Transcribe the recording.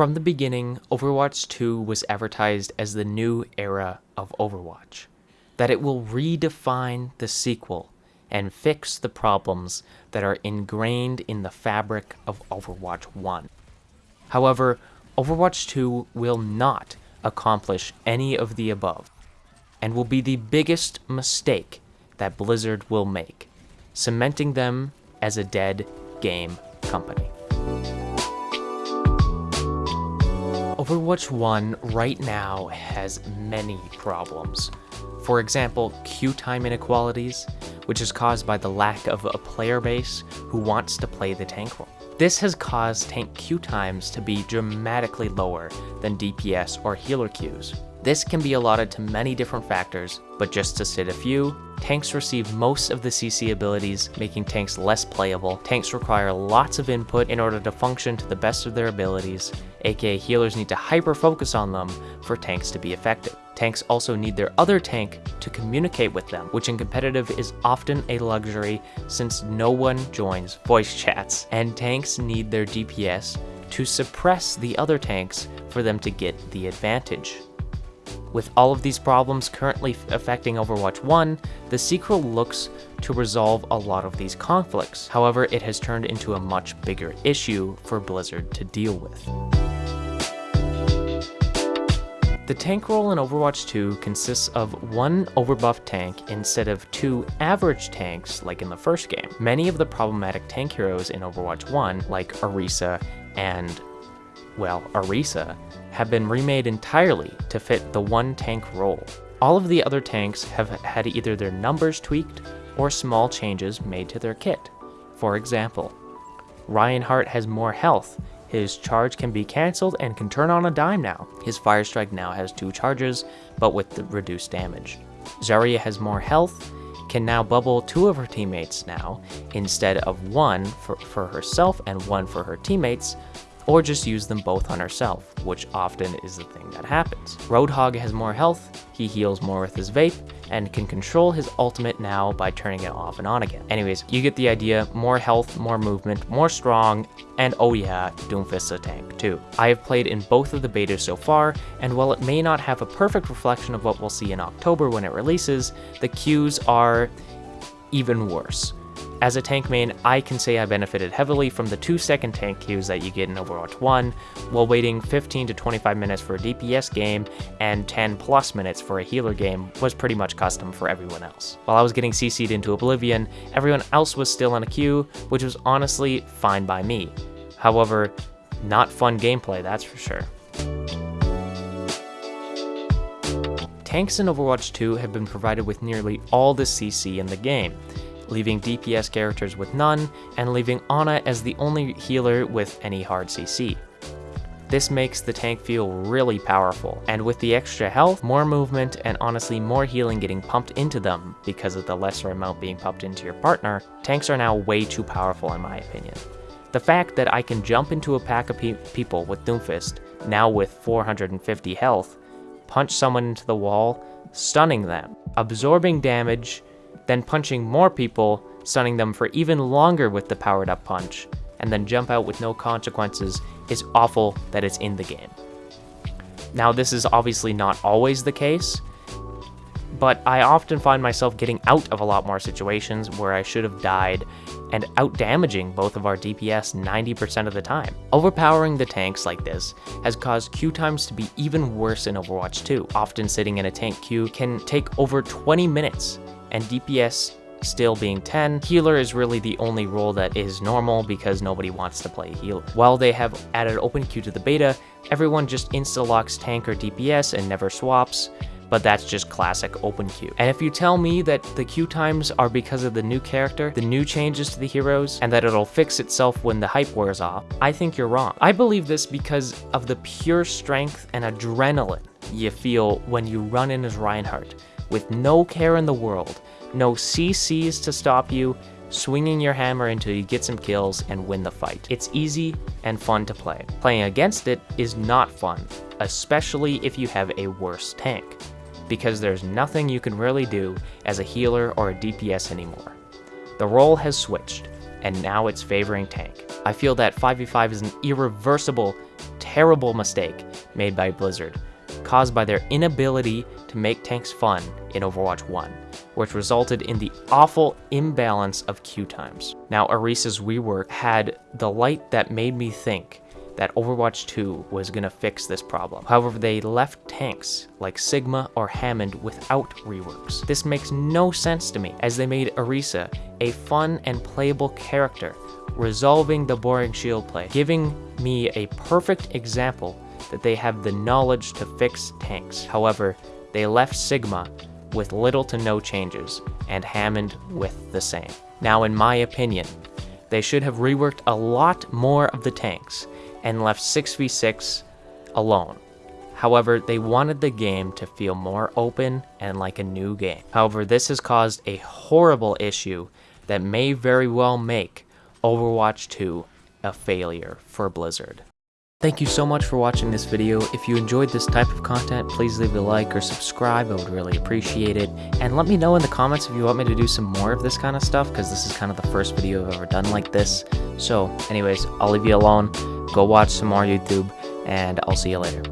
From the beginning, Overwatch 2 was advertised as the new era of Overwatch, that it will redefine the sequel and fix the problems that are ingrained in the fabric of Overwatch 1. However, Overwatch 2 will not accomplish any of the above, and will be the biggest mistake that Blizzard will make, cementing them as a dead game company. Overwatch 1 right now has many problems. For example, queue time inequalities, which is caused by the lack of a player base who wants to play the tank role. This has caused tank queue times to be dramatically lower than DPS or healer queues. This can be allotted to many different factors, but just to cite a few, tanks receive most of the CC abilities, making tanks less playable. Tanks require lots of input in order to function to the best of their abilities, aka healers need to hyper focus on them for tanks to be effective. Tanks also need their other tank to communicate with them, which in competitive is often a luxury since no one joins voice chats, and tanks need their DPS to suppress the other tanks for them to get the advantage. With all of these problems currently affecting Overwatch 1, the sequel looks to resolve a lot of these conflicts. However, it has turned into a much bigger issue for Blizzard to deal with. The tank role in Overwatch 2 consists of one overbuffed tank instead of two average tanks like in the first game. Many of the problematic tank heroes in Overwatch 1, like Orisa and, well, Orisa, have been remade entirely to fit the one tank role. All of the other tanks have had either their numbers tweaked or small changes made to their kit. For example, Reinhardt has more health, his charge can be cancelled and can turn on a dime now. His Fire Strike now has two charges, but with the reduced damage. Zarya has more health, can now bubble two of her teammates now, instead of one for, for herself and one for her teammates, or just use them both on herself, which often is the thing that happens. Roadhog has more health, he heals more with his vape, and can control his ultimate now by turning it off and on again. Anyways, you get the idea, more health, more movement, more strong, and oh yeah, Doomfist's a tank too. I have played in both of the betas so far, and while it may not have a perfect reflection of what we'll see in October when it releases, the queues are even worse. As a tank main, I can say I benefited heavily from the 2 second tank queues that you get in Overwatch 1, while waiting 15 to 25 minutes for a DPS game and 10 plus minutes for a healer game was pretty much custom for everyone else. While I was getting CC'd into Oblivion, everyone else was still in a queue, which was honestly fine by me. However, not fun gameplay, that's for sure. Tanks in Overwatch 2 have been provided with nearly all the CC in the game, leaving DPS characters with none, and leaving Ana as the only healer with any hard CC. This makes the tank feel really powerful, and with the extra health, more movement, and honestly more healing getting pumped into them because of the lesser amount being pumped into your partner, tanks are now way too powerful in my opinion. The fact that I can jump into a pack of pe people with Doomfist, now with 450 health, punch someone into the wall, stunning them, absorbing damage, then punching more people, stunning them for even longer with the powered up punch, and then jump out with no consequences is awful that it's in the game. Now this is obviously not always the case, but I often find myself getting out of a lot more situations where I should have died and out damaging both of our DPS 90% of the time. Overpowering the tanks like this has caused queue times to be even worse in Overwatch 2. Often sitting in a tank queue can take over 20 minutes and DPS still being 10, healer is really the only role that is normal because nobody wants to play healer. While they have added open queue to the beta, everyone just insta-locks tank or DPS and never swaps, but that's just classic open queue. And if you tell me that the queue times are because of the new character, the new changes to the heroes, and that it'll fix itself when the hype wears off, I think you're wrong. I believe this because of the pure strength and adrenaline you feel when you run in as Reinhardt with no care in the world, no CCs to stop you, swinging your hammer until you get some kills and win the fight. It's easy and fun to play. Playing against it is not fun, especially if you have a worse tank, because there's nothing you can really do as a healer or a DPS anymore. The role has switched, and now it's favoring tank. I feel that 5v5 is an irreversible terrible mistake made by Blizzard, caused by their inability to make tanks fun in Overwatch 1, which resulted in the awful imbalance of queue times. Now, Orisa's rework had the light that made me think that Overwatch 2 was gonna fix this problem. However, they left tanks like Sigma or Hammond without reworks. This makes no sense to me, as they made Orisa a fun and playable character, resolving the boring shield play, giving me a perfect example that they have the knowledge to fix tanks. However, they left Sigma with little to no changes, and Hammond with the same. Now, in my opinion, they should have reworked a lot more of the tanks, and left 6v6 alone. However, they wanted the game to feel more open and like a new game. However, this has caused a horrible issue that may very well make Overwatch 2 a failure for Blizzard. Thank you so much for watching this video. If you enjoyed this type of content, please leave a like or subscribe. I would really appreciate it. And let me know in the comments if you want me to do some more of this kind of stuff, because this is kind of the first video I've ever done like this. So anyways, I'll leave you alone. Go watch some more YouTube, and I'll see you later.